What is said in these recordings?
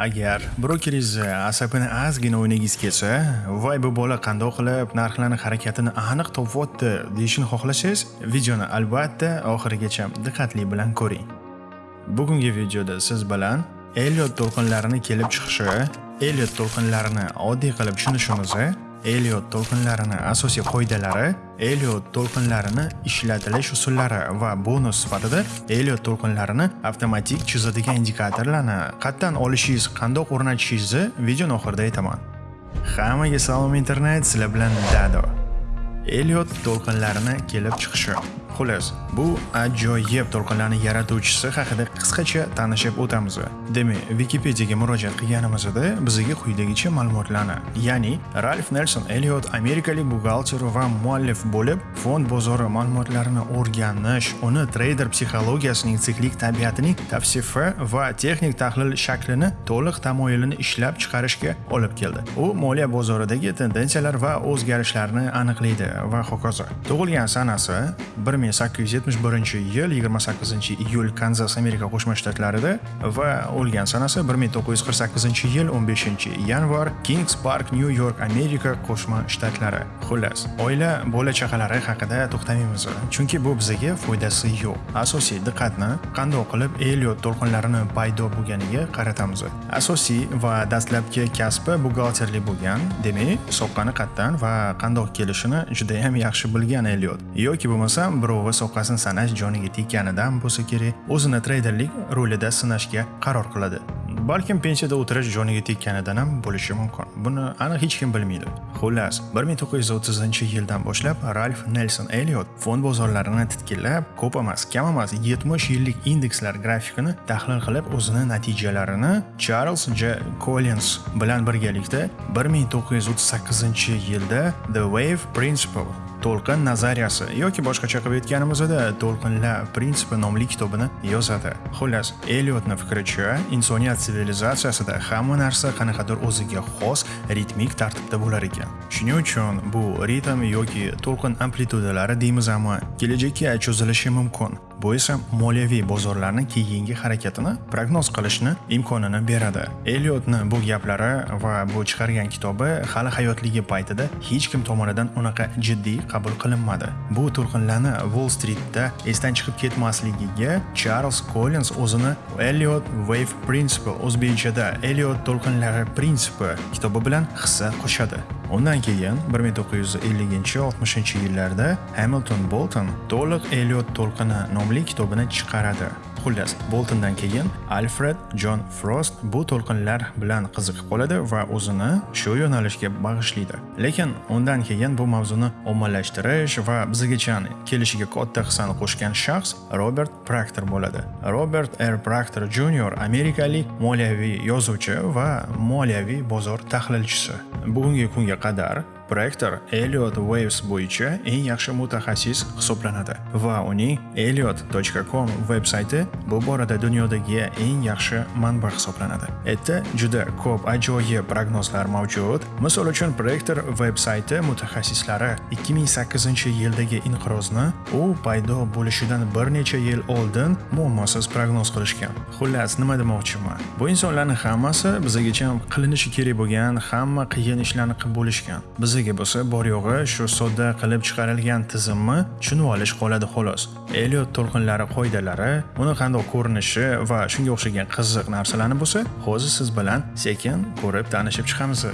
Agar brokeringizni eh, asabini ozgina o'ynagingiz kelsa, voy bu bola qandoq qilib narxlarni harakatini aniq topyapti deyishini xohlasangiz, videoni albatta oxirigacha diqqatli bilan ko'ring. Bugungi videoda siz bilan Elliot to'lqinlarini kelib chiqishi, Elliot to'lqinlarini oddiy qilib tushunishimizni Elliot to'lqinlarini asosiy qoidalari, Elliot to'lqinlarini ishlatilish usullari va bonus sifatida Elliot to'lqinlarini avtomatik chizadigan indikatorlarni qatdan olishingiz, qandoq o'rnatishingizni video oxirida aytaman. Hammaga salom internet, sizlar bilan Dado. Elliot to'lqinlarini kelib chiqishi Xullas, bu ajoyib to'lqinlarni yaratuvchisi haqida qisqacha tanishib o'tamiz. Demak, Wikipediyaga murojaat qilganimizda bizga quyidagicha ma'lumotlarni, ya'ni Ralph Nelson Elliot amerikalik buxgalter va muallif bo'lib, fond bozori ma'lumotlarini o'rganish, uni treyder psixologiyasining siklik tabiatining tavsifi va texnik tahlil shaklini to'liq tamoyilini ishlab chiqarishga olib keldi. U moliya bozoridagi tendensiyalar va o'zgarishlarni aniqlaydi va hokazo. Tug'ilgan sanasi 1 1871 yil 28 iyul Kanzas Amerika Qo'shma Shtatlarida va o'lgan sanasi 1948 yil 15 yanvar Kings Park, New York, Amerika Qo'shma Shtatlari. Xullas, oila bola chaqalari haqida to'xtamaymiz, chunki bu bizga foydasi yo'q. Asosiy diqqatni qandoq qilib Elliot to'lqinlarini paydo bo'lganiga qaratamiz. Asosiy va dastlabki kasbi buxgalterlik bo'lgan, demak, soqqani qatdan va qandoq kelishini juda ham yaxshi bilgan Elliot. yoki bo'lmasam birovi va soqqasini sanash joniga tekanidan bo'lsa kerak o'zini treyderlik rolida sinashga qaror qiladi. Balkim pensiyada o'tirish joniga tekkanidan ham bo'lishi mumkin. Buni aniq hech kim bilmaydi. Xullas 1930 yildan boshlab ralf nelson Elliot fond bozorlarini titkillab ko'p emas kam emas 70 yillik indekslar grafikini tahlil qilib o'zini natijalarini charles j. Collins bilan birgalikda 1938 yilda the wave principle to'lqin nazariyasi. Yoki boshqacha qilib aytganimizda to'lqinlar prinsipi nomli kitobini yozadi. Xullas eliotni fikricha insoniyat sivilizatsiyasida hamma narsa qanaqadir o'ziga xos ritmik tartibda bo'lar ekan. Shuning uchun bu ritm yoki to'lqin amplitudalari deymiz kelajakka cho'zilishi mumkin. Bu esa moliyaviy bozorlarning keyingi harakatini prognoz qilishni imkonini beradi. Eliotni bu gaplari va bu chiqargan kitobi hali hayotligi paytida hech kim tomonidan unaqa jiddiy qabul qilinmadi. Bu to'lqinlarni Wall Streetda esdan chiqib ketmasligiga Charles Collins o'zini Elliot Wave Principle o'zbekchada Elliot to'lqinlari prinsipi kitobi bilan hissa qo'shadi. Undan keyin 1950-60 yillarda Hamilton Bolton to'liq Elliot to'lqini nomli kitobini chiqaradi. Xullas, Boltondan keyin Alfred John Frost bu to'lqinlar bilan qiziqib qoladi va o'zini shu yo'nalishga bag'ishlaydi. Lekin undan keyin bu mavzuni ommalashtirish va bizgacha kelishiga katta hissani qo'shgan shaxs Robert Proctor bo'ladi. Robert R. Proctor Jr. amerikalik moliyaviy yozuvchi va moliyaviy bozor tahlilchisi. Bugungi kunga qadar Prorektor Elliot Waves bo'yicha eng yaxshi mutaxassis hisoblanadi va uning elliot.com veb-sayti bu borada dunyodagi eng yaxshi manba hisoblanadi. Erta juda ko'p ajoyib prognozlar mavjud. Misol uchun Prorektor veb-sayti mutaxassislari 2008-yildagi inqirozni u paydo bo'lishidan bir necha yil oldin muammosiz prognoz qilishgan. Xullas, nima demoqchiman? Bu insonlarning hammasi bizgacha qilinishi kerak bo'lgan hamma qiyin ishlarni qilib bo'lishgan. Biz o'ziga bo'lsa bor yo'g'i shu sodda qilib chiqarilgan tizimni tushunib olish qoladi xolos. Elliot to'lqinlari qoidalari uni qanday ko'rinishi va shunga o'xshagan qiziq narsalarni bo'lsa hozir siz bilan sekin ko'rib tanishib chiqamiz.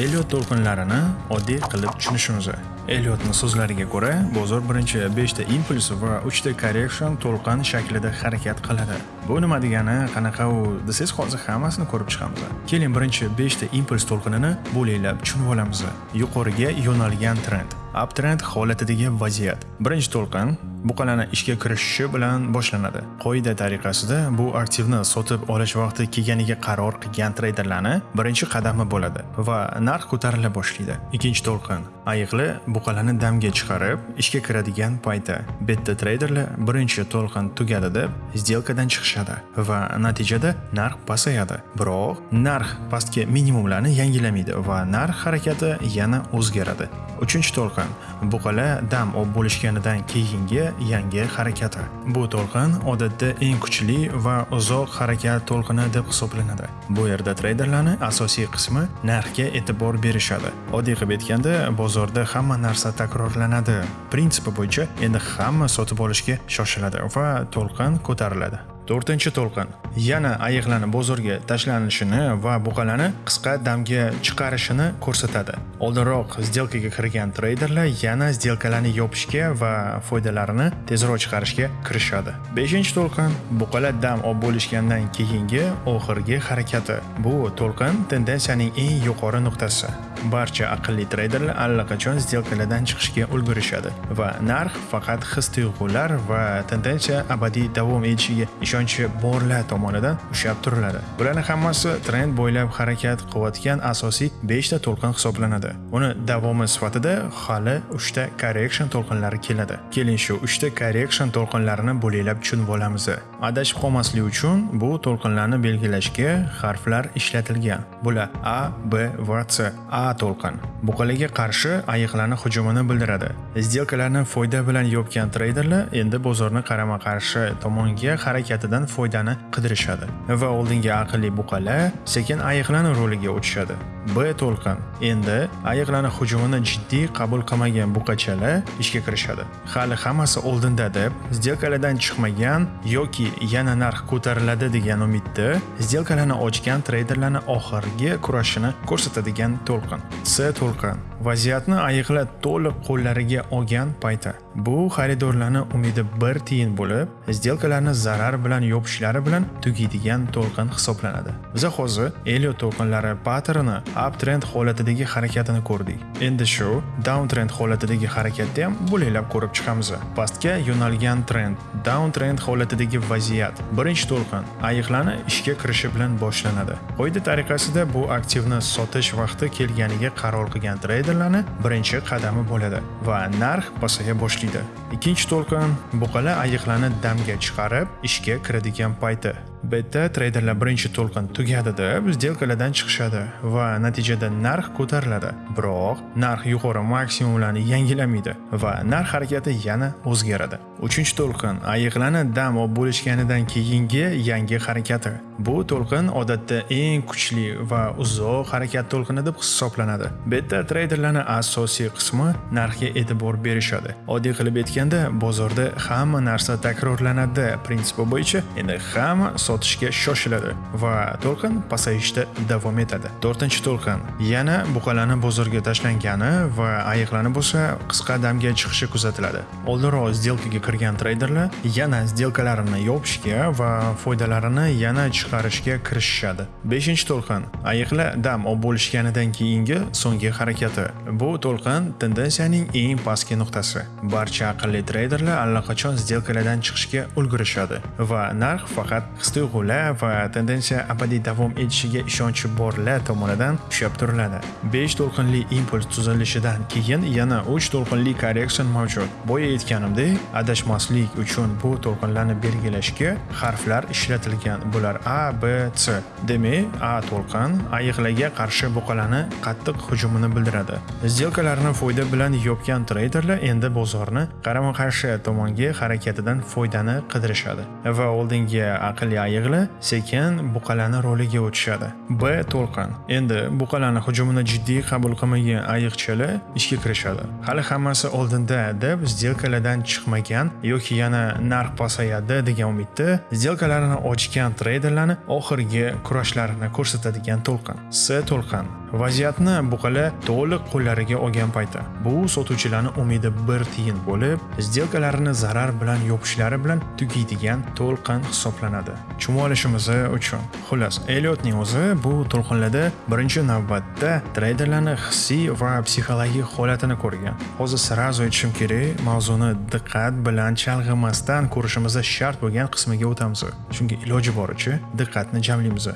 Elliot to'lqinlarini oddiy qilib tushunishimiz Elliotni so'zlariga ko'ra, bozor birinchi 5 ta impuls va 3 ta correction to'lqin shaklida harakat qiladi. Bu nima degani, qanaqa u desangiz hozir hammasini ko'rib chiqamiz. Keling, birinchi 5 ta impuls to'lqinini bo'laklab tushunib olamiz. Yuqoriga yo'nalgan trend. Uptrend holatidagi vaziyat. Birinchi to'lqin buqalani ishga kirishishi bilan boshlanadi. Qoida tariqasida bu aktivni sotib olish vaqti kelganiga qaror qilgan treyderlarni birinchi qadami bo'ladi va narx ko'tarila boshlaydi. Ikkinchi to'lqin ayiqli buqalani damga chiqarib ishga kiradigan payti betta treyderlar birinchi to'lqin tugadi deb сделкадан chiqishadi va natijada narx pasayadi. Biroq narx pastki minimumlarni yangilamaydi va narx harakati yana o'zgaradi. Uchinchi to'lqin buqalar dam olib bo'lishganidan keyingi yangi harakati. Bu to'lqin odatda eng kuchli va uzoq harakat to'lqini deb hisoblanadi. Bu yerda treyderlarni asosiy qismi narxga e'tibor berishadi. Oddiy qilib aytganda, bozorda hamma narsa takrorlanadi. Prinsipi bo'yicha endi hamma sotib olishga shoshiladi va to'lqin ko'tariladi. To'rtinchi to'lqin. Yana ayiqlarni bozorga tashlanishini va buqalarni qisqa damga chiqarishini ko'rsatadi. Oldinroq сделкаga kirgan treyderlar yana сделкаlarni yopishga va foydalarini tezroq chiqarishga kirishadi. Beshinchi to'lqin buqalar dam olib bo'lishgandan keyingi oxirgi harakati. Bu to'lqin tendensiyaning eng yuqori nuqtasi. Barcha aqlli treyderlar allaqachon сделкаlardan chiqishga ulgurishadi va narx faqat his tuyg'ular va tendensiya abadiy davom etishiga ishonchi borlar tomonidan ushlab turiladi. Bularni hammasi trend bo'ylab harakat qilayotgan asosiy 5 ta to'lqin hisoblanadi. Uni davomi sifatida hali 3 ta correction to'lqinlari keladi. Keling shu 3 ta correction to'lqinlarini bo'laklab tushunib olamiz. Adashib qolmaslik uchun bu to'lqinlarni belgilashga harflar ishlatilgan. Bular a b va c. A to'lqin. Buqalarga qarshi ayiqlarni hujumini bildiradi. Sdelkalarni foyda bilan yopgan treyderlar endi bozorni qarama qarshi tomonga harakatidan foydani qidirishadi va oldingi aqlli buqalar sekin ayiqlarni roliga o'tishadi. B to'lqin. Endi ayiqlarning hujumini jiddiy qabul qilmagan buqachalar ishga kirishadi. Hali hammasi oldinda deb sdelkalardan chiqmagan yoki yana narx ko'tariladi degan umidda sdelkalarni ochgan treyderlarni oxirgi kurashini ko'rsatadigan to'lqin. C to'lqin. Vaziyatni ayiqlar to'liq qo'llariga olgan payti. Bu xaridorlarni umidi bir tiyin bo'lib sdelkalarni zarar bilan yopishlari bilan tugaydigan to'lqin hisoblanadi. Biza hozir elio to'lqinlari patterni uptrend holatidagi harakatini ko'rdik. Endi shu downtrend holatidagi harakatni ham bo'laklab ko'rib chiqamiz. Pastga yo'nalgan trend downtrend holatidagi vaziyat birinchi to'lqin ayiqlarni ishga kirishi bilan boshlanadi. Qoida tariqasida bu aktivni sotish vaqti kelganiga qaror qilgan treyderlarni birinchi qadami bo'ladi va narx pasaya boshlaydi. Ikkinchi to'lqin buqala ayiqlarni damga chiqarib ishga kiradigan payti. Betda treyderlar birinchi to'lqin tugadi deb сделкаlardan chiqishadi va natijada narx ko'tariladi. Biroq narx yuqori maksimumlarni yangilamaydi va narx harakati yana o'zgaradi. 3-to'lqin ayiqlarni dam olib bo'lishganidan keyingi yangi harakati. Bu to'lqin odatda eng kuchli va uzoq harakat to'lqini deb hisoblanadi. Betda treyderlarni asosiy qismi narxga e'tibor berishadi. Oddiy qilib aytganda bozorda hamma narsa takrorlanadi. Prinsipi bo'yicha endi hamma sotishga shoshiladi va to'lqin pasayishda davom etadi. To'rtinchi to'lqin yana buqalarni bozorga tashlangani va ayiqlarni bo'lsa qisqa damga chiqishi kuzatiladi. Oldinroq сделкаga kirgan treyderlar yana сделкalarini yopishga va foydalarini yana chiqarishga kirishishadi. Beshinchi to'lqin ayiqlar dam olib bo'lishganidan keyingi so'nggi harakati. Bu to'lqin tendensiyaning eng pastki nuqtasi. Barcha aqlli treyderlar allaqachon сделкаlardan chiqishga ulgurishadi va narx faqat his tuyg'ular va tendensiya abadiy davom etishiga ishonchi borlar tomonidan ushlab turiladi. 5 to'lqinli impuls tuzilishidan keyin yana 3 to'lqinli korreksiya mavjud. Boya aytganimdek adashmaslik uchun bu to'lqinlarni belgilashga harflar ishlatilgan bular a b c. Demak a to'lqin ayiqlarga qarshi buqalani qattiq hujumini bildiradi. Сделкаlarni foyda bilan yopgan treyderlar endi bozorni qarama qarshi tomonga harakatidan foydani qidirishadi va oldingi aqlli ayiqlar sekin buqalani roliga o'tishadi. B to'lqin. Endi buqalani hujumini jiddiy qabul qilmagan ayiqchilar ishga kirishadi. Hali hammasi oldinda deb sdelkalardan chiqmagan yoki yana narx pasayadi degan umidda sdelkalarini ochgan treyderlarni oxirgi kurashlarini ko'rsatadigan to'lqin. C to'lqin. Vaziyatni buqala to'liq qo'llariga olgan payti. Bu sotuvchilarni umidi bir tiyin bo'lib сделкalarini zarar bilan yopishlari bilan tugaydigan to'lqin hisoblanadi. Chumolishimiz uchun. Xullas Elliotning o'zi bu to'lqinlarda birinchi navbatda treyderlarni hissiy va psixologik holatini ko'rgan. Hozir srazu aytishim kerak mavzuni diqqat bilan chalg'imasdan ko'rishimiz shart bo'lgan qismiga o'tamiz. Chunki iloji boricha diqqatni jamlaymiz.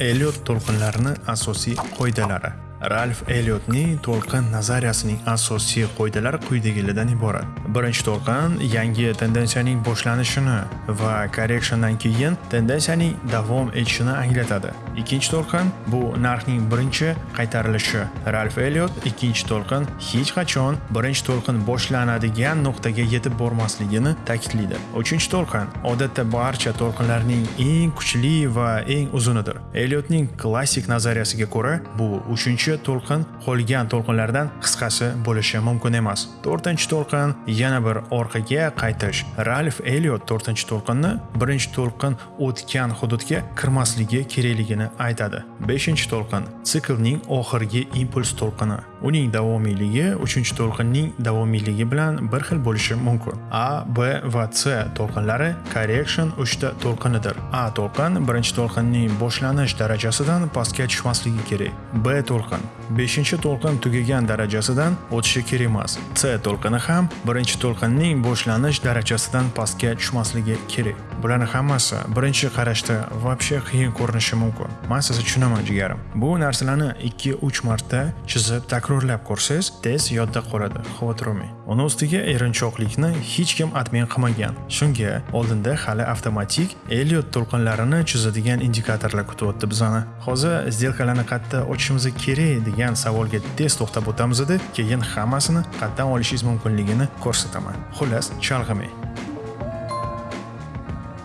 Elliot to'lqinlarining asosiy qoidalari Ralf Elliotning to'lqin nazariyasining asosiy qoidalari quyidagilardan iborat. Birinchi to'lqin yangi tendensiyaning boshlanishini va correctiondan keyin tendensiyaning davom etishini anglatadi. Ikkinchi to'lqin bu narxning birinchi qaytarilishi. Ralf eliot ikkinchi to'lqin hech qachon birinchi to'lqin boshlanadigan nuqtaga yetib bormasligini ta'kidlaydi uchinchi to'lqin odatda barcha to'lqinlarning eng kuchli va eng uzunidir. Eliotning klassik nazariyasiga ko'ra bu uchinchi to'lqin qolgan to'lqinlardan qisqasi bo'lishi mumkin emas. To'rtinchi to'lqin yana bir orqaga qaytish. Ralf eliot to'rtinchi to'lqinni birinchi to'lqin o'tgan hududga kirmasligi kerakligini aytadi. 5 to'lqin siklning oxirgi impuls to'lqini. Uning davomiyligi 3 to'lqinning davomiyligi bilan bir xil bo'lishi mumkin. A b va c to'lqinlari correction 3 ta to'lqinidir. A to'lqin birinchi to'lqinning boshlanish darajasidan pastga tushmasligi kerak. B to'lqin 5 to'lqin tugagan darajasidan o'tishi kerak emas. C to'lqini ham birinchi to'lqinning boshlanish darajasidan pastga tushmasligi kerak. Bularni hammasi birinchi qarashda вообще qiyin ko'rinishi mumkin. Men sizni tushunaman jigarim? Bu narsalarni 2-3 marta chizib takrorlab ko'rsangiz tez yodda qoladi. Xavotir olmang. Uni ustiga erinchoqlikni hech kim admin qilmagan. Shunga oldinda hali avtomatik Elliot to'lqinlarini chizadigan indikatorlar kutyapti bizani. Hozir sdelkalarni qayerda ochishimiz kerak degan savolga tez to'xtab o'tamiz keyin hammasini qayerdan olishingiz mumkinligini ko'rsataman. Xullas chalg'imang.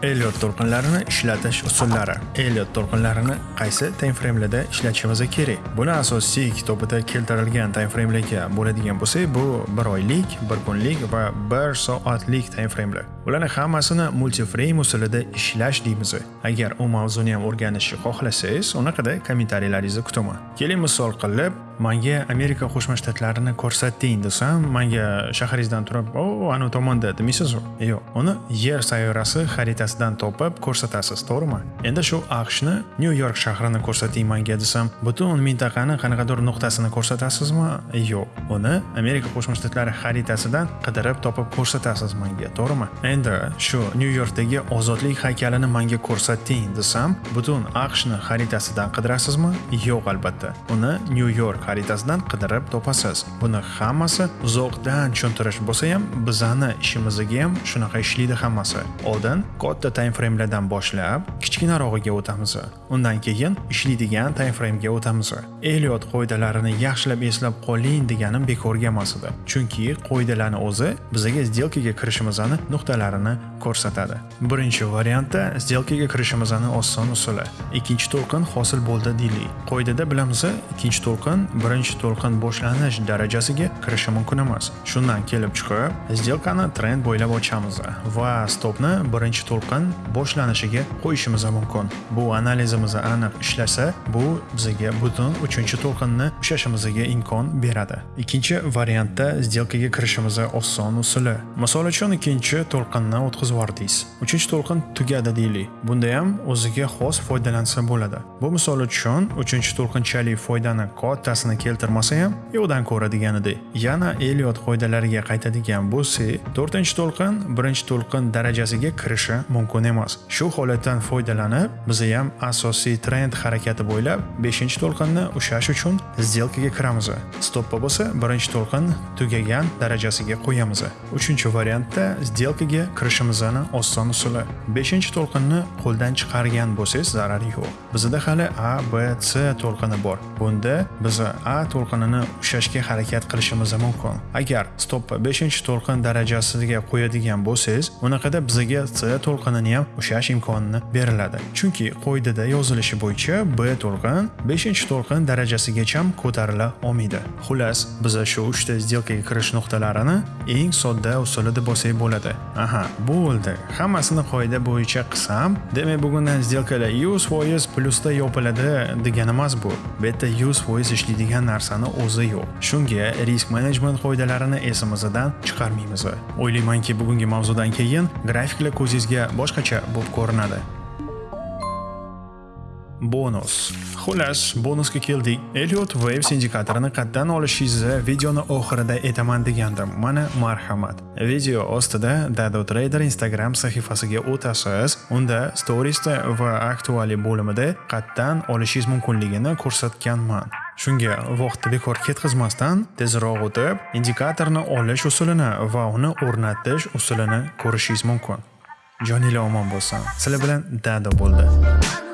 Elliot to'lqinlarini ishlatish usullari. Elliot to'lqinlarini qaysi timeframelarda ishlatishimiz kerak? Buni asosiy kitobida keltirilgan timeframelarga bo'ladigan bo'lsak, bu 1 oylik, 1 kunlik va 1 soatlik timeframelar. Ularni hammasini multiframe usulida ishlash deymiz. Agar u mavzuni ham o'rganishni xohlasangiz, unaqada kommentariyalaringizni kutaman. Keling misol qilib, menga Amerika Qo'shma Shtatlarini ko'rsating desam, menga shaharingizdan turib, "O, anavi tomonda" demaysiz-ku. Yo'q, uni Yer sayyorasi xaritasidan topib ko'rsatasiz, to'g'rimi? Endi shu AQShni New York shahrini ko'rsating menga desam, butun mintaqani qanaqadir nuqtasini ko'rsatasizmi? Yo'q. Uni Amerika Qo'shma Shtatlari xaritasidan qidirib topib ko'rsatasiz menga, to'g'rimi? Endi shu New Yorkdagi ozodlik haykalini menga ko'rsating desam, butun AQShni xaritasidan qidirasizmi? Yo'q, albatta. Uni New York xaritasidan qidirib topasiz. Buni hammasi uzoqdan tushuntirish bo'lsa ham, bizani ishimizga ham shunaqa ishlaydi hammasi. Oldin katta time framelardan boshlab, kichkinarog'iga o'tamiz. Undan keyin ishlaydigan time framega o'tamiz. Elliot qoidalarini yaxshilab eslab qoling deganim bekorga emas edi. Chunki qoidalarni o'zi bizga сделкаga kirishimizni nuqtalarini ko'rsatadi. Birinchi variantda сделкаga kirishimizni oson usuli. Ikkinchi to'lqin hosil bo'ldi deylik. Qoidada bilamiz, ikkinchi to'lqin birinchi to'lqin boshlanish darajasiga kirishi mumkin emas. Shundan kelib chiqib, сделканы trend bo'ylab ochamiz va stopni birinchi to'lqin boshlanishiga qo'yishimiz mumkin. Bu analizimiz aniq ishlasa, bu bizga butun uchinchi to'lqinni ushlashimizga imkon beradi. Ikkinchi variantda сделкаga kirishimiz oson usuli. Misol uchun ikkinchi to'lqinni o'tkazib yubordingiz. Uchinchi to'lqin tugadi deylik. Bunda ham o'ziga xos foydalansa bo'ladi. Bu misol uchun uchinchi to'lqinchalik foydani foydasini keltirmasa ham yo'qdan ko'ra deganidek. Yana Elliot qoidalariga qaytadigan bo'lsak, to'rtinchi to'lqin birinchi to'lqin darajasiga kirishi mumkin emas. Shu holatdan foydalanib, biz ham asosiy trend harakati bo'ylab 5 to'lqinni ushlash uchun сделкаga kiramiz. Stoppa bo'lsa, birinchi to'lqin tugagan darajasiga qo'yamiz. Uchinchi variantda сделкаga kirishimizni oson usuli. 5 to'lqinni qo'ldan chiqargan bo'lsangiz zarari yo'q. Bizda hali A, B, C to'lqini bor. Bunda biz A to'lqinini ushlashga harakat qilishimiz mumkin. Agar stoppa 5 to'lqin darajasiga qo'yadigan bo'lsangiz, unaqada bizga C to'lqinini ham ushlash imkonini beriladi. Chunki qoidada yozilishi bo'yicha B to'lqin 5 to'lqin darajasigacha ko'tarila olmaydi. Xullas, biz shu 3 ta сделкаga kirish nuqtalarini eng sodda usulida bo'lsak bo'ladi. Aha, bo'ldi. Hammasini qoida bo'yicha qilsam, demak bugundan сделкаlar 100% plyusda yopiladi degani emas bu. Bu yerda 100% ishlaydigan narsani o'zi yo'q. Shunga risk management qoidalarini esimizdan chiqarmaymiz. O'ylaymanki, bugungi mavzudan keyin grafiklar ko'zingizga boshqacha bo'lib ko'rinadi. Bonus. Xullas, bonusga keldik. Elliot Waves indikatorini qatdan olishingizni videoni oxirida aytaman degandim. Mana marhamat. Video ostida Dado Trader Instagram sahifasiga o'tasiz. Unda storiesda va aktuali bo'limida qatdan olishingiz mumkinligini ko'rsatganman. Shunga vaqtni bekor ketkazmasdan tezroq o'tib, indikatorni olish usulini va uni o'rnatish usulini ko'rishingiz mumkin. Jonila omon bo'lsin. Sizlar bilan Dado bo'ldi.